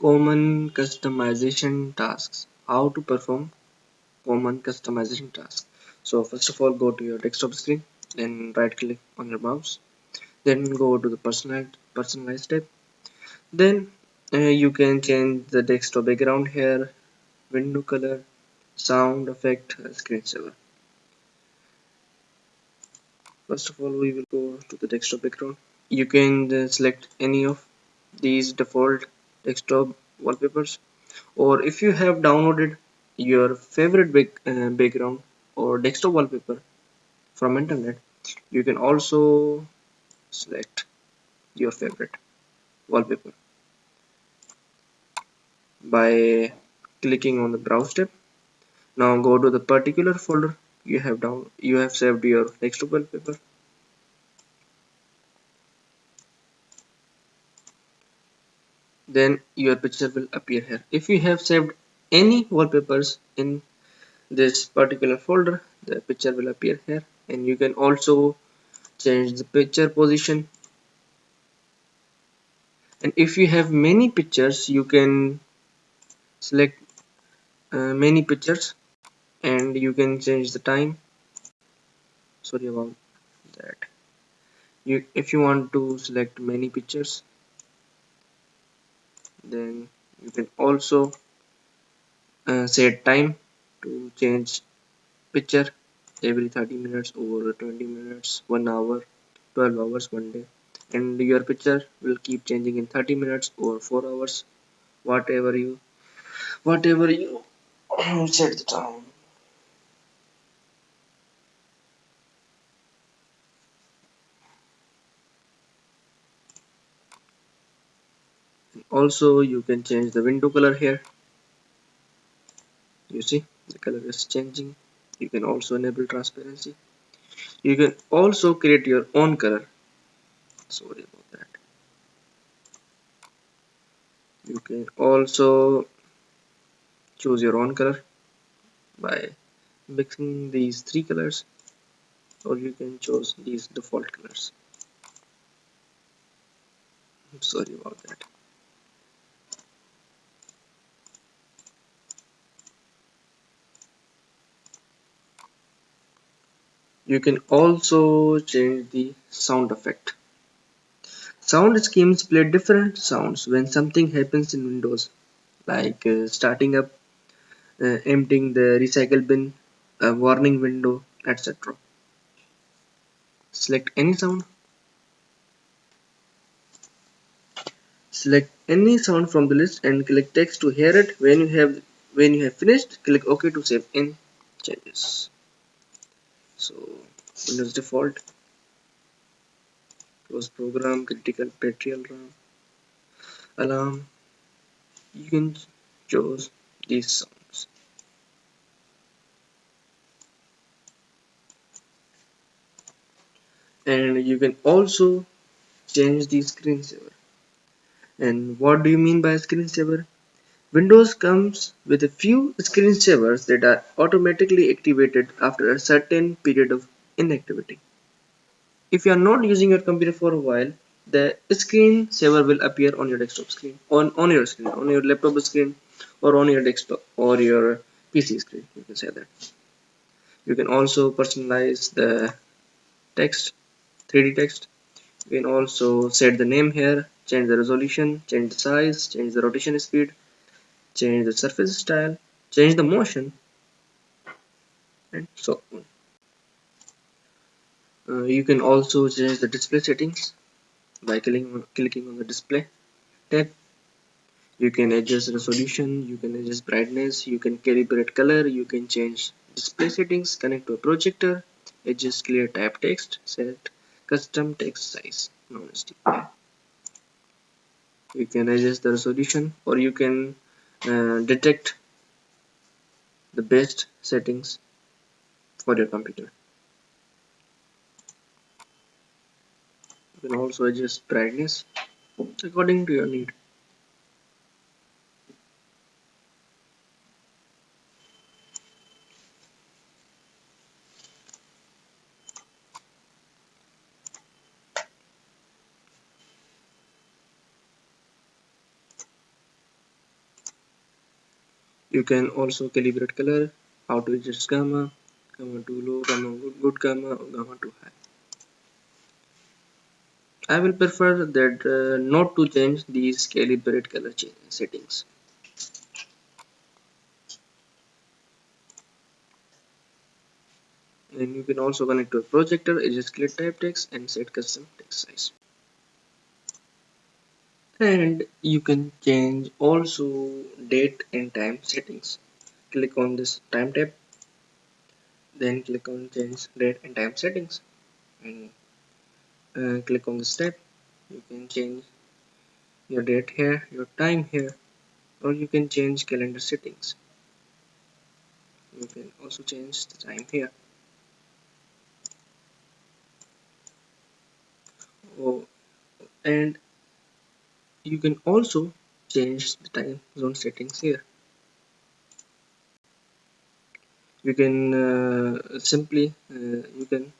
common customization tasks. How to perform common customization tasks. So first of all go to your desktop screen then right click on your mouse then go to the personalized personalized tab. Then uh, you can change the desktop background here window color sound effect screensaver first of all we will go to the desktop background. You can uh, select any of these default desktop wallpapers or if you have downloaded your favorite big, uh, background or desktop wallpaper from internet you can also select your favorite wallpaper by clicking on the browse tab. Now go to the particular folder you have down you have saved your desktop wallpaper then your picture will appear here. If you have saved any wallpapers in this particular folder the picture will appear here. And you can also change the picture position. And if you have many pictures you can select uh, many pictures and you can change the time. Sorry about that. You if you want to select many pictures then you can also uh, set time to change picture every 30 minutes or 20 minutes 1 hour 12 hours one day. And your picture will keep changing in 30 minutes or 4 hours. Whatever you whatever you set the time also you can change the window color here. You see the color is changing. You can also enable transparency. You can also create your own color. Sorry about that. You can also choose your own color by mixing these three colors or you can choose these default colors. I'm sorry about that you can also change the sound effect. Sound schemes play different sounds when something happens in windows like uh, starting up uh, emptying the recycle bin a warning window etc select any sound. Select any sound from the list and click text to hear it. When you have when you have finished click ok to save in changes so windows default. Close program critical petrol alarm. You can choose these sounds. And you can also change the screensaver and what do you mean by screensaver Windows comes with a few screensavers that are automatically activated after a certain period of inactivity. If you are not using your computer for a while, the screensaver will appear on your desktop screen, on, on your screen, on your laptop screen, or on your desktop or your PC screen. You can say that. You can also personalize the text, 3D text. You can also set the name here, change the resolution, change the size, change the rotation speed, change the surface style, change the motion, and so on. Uh, you can also change the display settings by clicking on, clicking on the display tab. You can adjust resolution, you can adjust brightness, you can calibrate color, you can change display settings, connect to a projector, adjust ClearType text, set custom text size, non-stick. You can adjust the resolution or you can uh, detect the best settings for your computer. You can also adjust brightness according to your need. You can also calibrate color how to adjust gamma gamma too low gamma good, gamma or gamma too high. I will prefer that uh, not to change these calibrate color settings. And you can also connect to a projector adjust ClearType text and set custom text size and you can change also date and time settings. Click on this time tab then click on change date and time settings. And uh, click on this tab. You can change your date here your time here or you can change calendar settings. You can also change the time here. Oh, and you can also change the time zone settings here. You can uh, simply uh, you can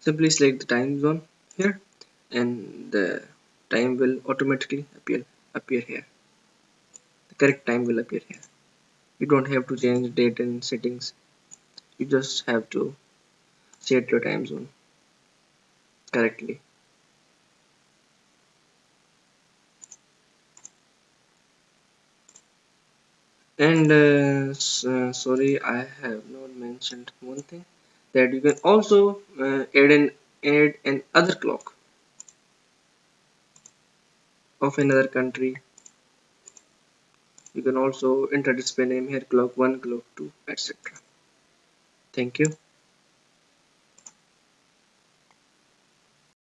simply select the time zone here and the time will automatically appear appear here. The correct time will appear here. You don't have to change date and settings. You just have to set your time zone correctly and uh, uh, sorry I have not mentioned one thing that you can also uh, add an add an other clock of another country. You can also enter display name here clock 1 clock 2 etc thank you